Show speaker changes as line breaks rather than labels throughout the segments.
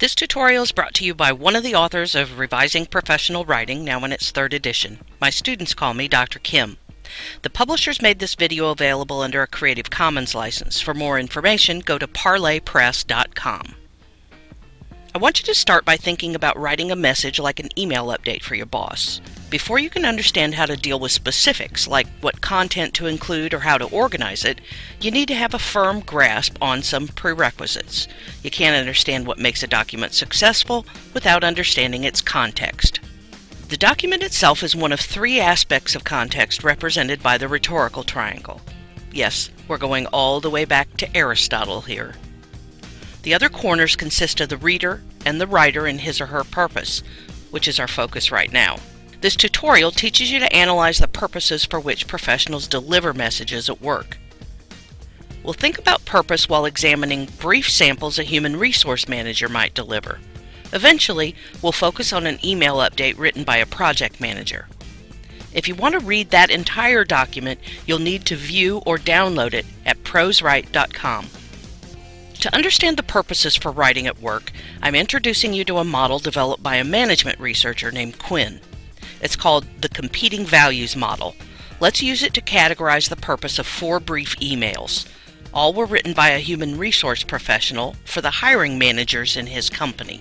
This tutorial is brought to you by one of the authors of Revising Professional Writing, now in its third edition. My students call me Dr. Kim. The publishers made this video available under a Creative Commons license. For more information, go to parlorpress.com. I want you to start by thinking about writing a message like an email update for your boss. Before you can understand how to deal with specifics, like what content to include or how to organize it, you need to have a firm grasp on some prerequisites. You can't understand what makes a document successful without understanding its context. The document itself is one of three aspects of context represented by the rhetorical triangle. Yes, we're going all the way back to Aristotle here. The other corners consist of the reader and the writer and his or her purpose, which is our focus right now. This tutorial teaches you to analyze the purposes for which professionals deliver messages at work. We'll think about purpose while examining brief samples a human resource manager might deliver. Eventually, we'll focus on an email update written by a project manager. If you want to read that entire document, you'll need to view or download it at proswrite.com. To understand the purposes for writing at work, I'm introducing you to a model developed by a management researcher named Quinn. It's called the Competing Values Model. Let's use it to categorize the purpose of four brief emails. All were written by a human resource professional for the hiring managers in his company.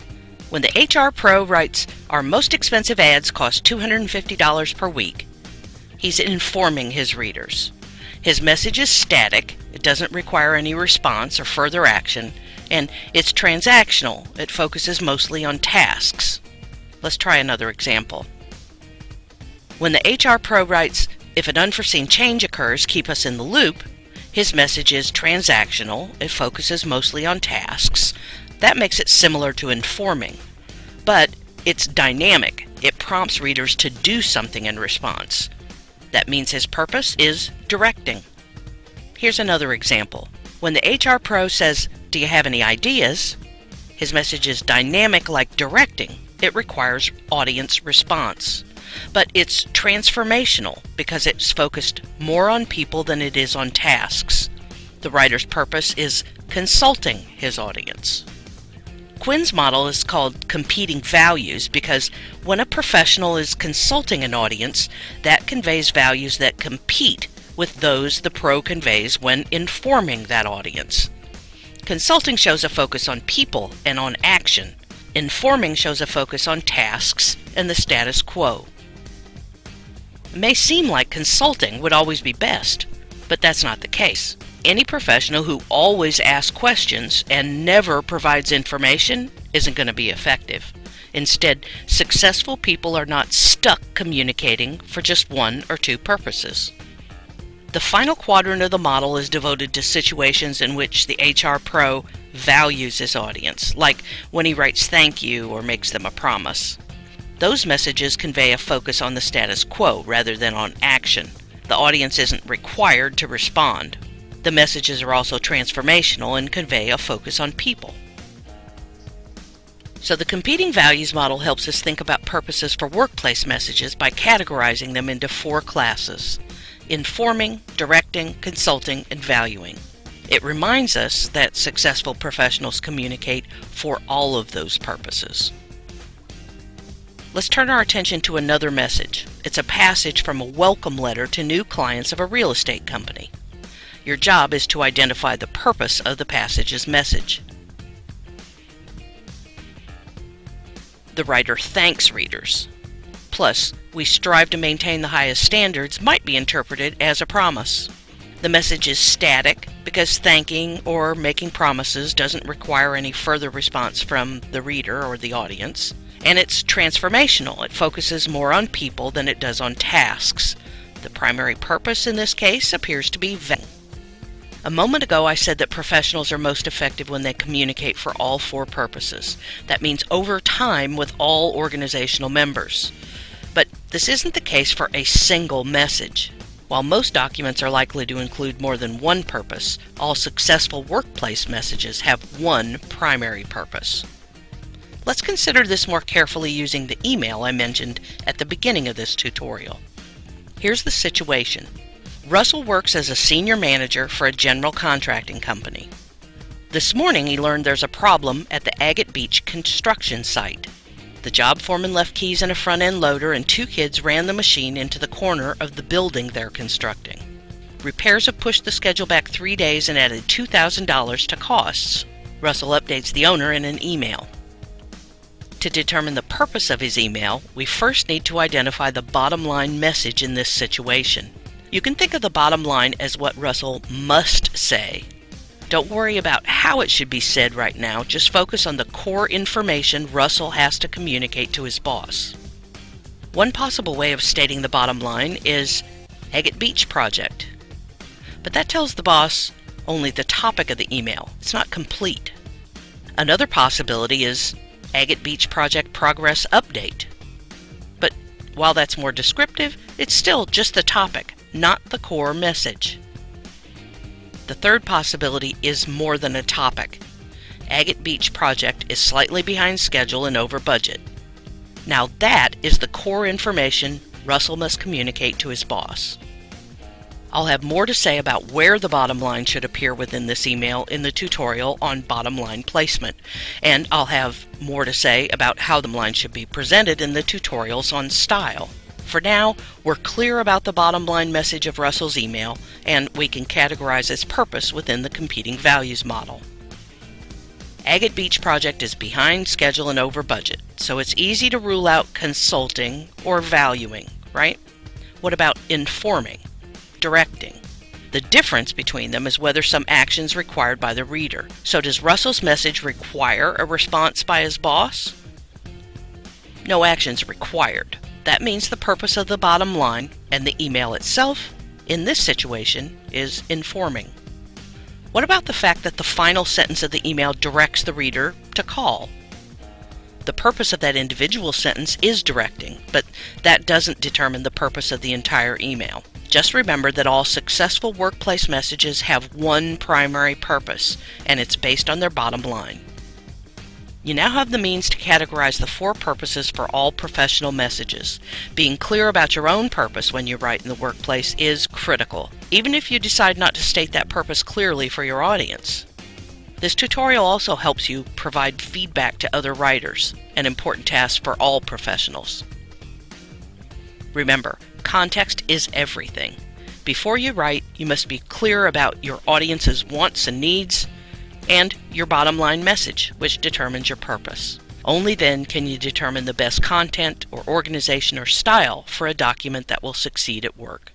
When the HR Pro writes, Our most expensive ads cost $250 per week, he's informing his readers. His message is static, it doesn't require any response or further action, and it's transactional, it focuses mostly on tasks. Let's try another example. When the HR Pro writes, if an unforeseen change occurs, keep us in the loop, his message is transactional, it focuses mostly on tasks. That makes it similar to informing. But it's dynamic, it prompts readers to do something in response. That means his purpose is directing. Here's another example. When the HR Pro says, Do you have any ideas? His message is dynamic like directing. It requires audience response but it's transformational because it's focused more on people than it is on tasks. The writer's purpose is consulting his audience. Quinn's model is called competing values because when a professional is consulting an audience, that conveys values that compete with those the pro conveys when informing that audience. Consulting shows a focus on people and on action. Informing shows a focus on tasks and the status quo. It may seem like consulting would always be best, but that's not the case. Any professional who always asks questions and never provides information isn't going to be effective. Instead, successful people are not stuck communicating for just one or two purposes. The final quadrant of the model is devoted to situations in which the HR pro values his audience, like when he writes thank you or makes them a promise. Those messages convey a focus on the status quo rather than on action. The audience isn't required to respond. The messages are also transformational and convey a focus on people. So the competing values model helps us think about purposes for workplace messages by categorizing them into four classes informing, directing, consulting, and valuing. It reminds us that successful professionals communicate for all of those purposes. Let's turn our attention to another message. It's a passage from a welcome letter to new clients of a real estate company. Your job is to identify the purpose of the passage's message. The writer thanks readers. Plus, we strive to maintain the highest standards might be interpreted as a promise. The message is static because thanking or making promises doesn't require any further response from the reader or the audience and it's transformational. It focuses more on people than it does on tasks. The primary purpose in this case appears to be valuing. A moment ago, I said that professionals are most effective when they communicate for all four purposes. That means over time with all organizational members. But this isn't the case for a single message. While most documents are likely to include more than one purpose, all successful workplace messages have one primary purpose. Let's consider this more carefully using the email I mentioned at the beginning of this tutorial. Here's the situation. Russell works as a senior manager for a general contracting company. This morning he learned there's a problem at the Agate Beach construction site. The job foreman left keys in a front end loader and two kids ran the machine into the corner of the building they're constructing. Repairs have pushed the schedule back three days and added $2,000 to costs. Russell updates the owner in an email. To determine the purpose of his email, we first need to identify the bottom line message in this situation. You can think of the bottom line as what Russell must say. Don't worry about how it should be said right now, just focus on the core information Russell has to communicate to his boss. One possible way of stating the bottom line is Agate Beach Project. But that tells the boss only the topic of the email, it's not complete. Another possibility is Agate Beach Project Progress Update. But while that's more descriptive, it's still just the topic, not the core message. The third possibility is more than a topic. Agate Beach Project is slightly behind schedule and over budget. Now that is the core information Russell must communicate to his boss. I'll have more to say about where the bottom line should appear within this email in the tutorial on bottom line placement, and I'll have more to say about how the line should be presented in the tutorials on style. For now, we're clear about the bottom line message of Russell's email, and we can categorize its purpose within the competing values model. Agate Beach project is behind schedule and over budget, so it's easy to rule out consulting or valuing, right? What about informing? Directing. The difference between them is whether some action is required by the reader. So does Russell's message require a response by his boss? No actions required. That means the purpose of the bottom line and the email itself, in this situation, is informing. What about the fact that the final sentence of the email directs the reader to call? The purpose of that individual sentence is directing, but that doesn't determine the purpose of the entire email. Just remember that all successful workplace messages have one primary purpose, and it's based on their bottom line. You now have the means to categorize the four purposes for all professional messages. Being clear about your own purpose when you write in the workplace is critical, even if you decide not to state that purpose clearly for your audience. This tutorial also helps you provide feedback to other writers, an important task for all professionals. Remember, context is everything. Before you write, you must be clear about your audience's wants and needs and your bottom line message, which determines your purpose. Only then can you determine the best content or organization or style for a document that will succeed at work.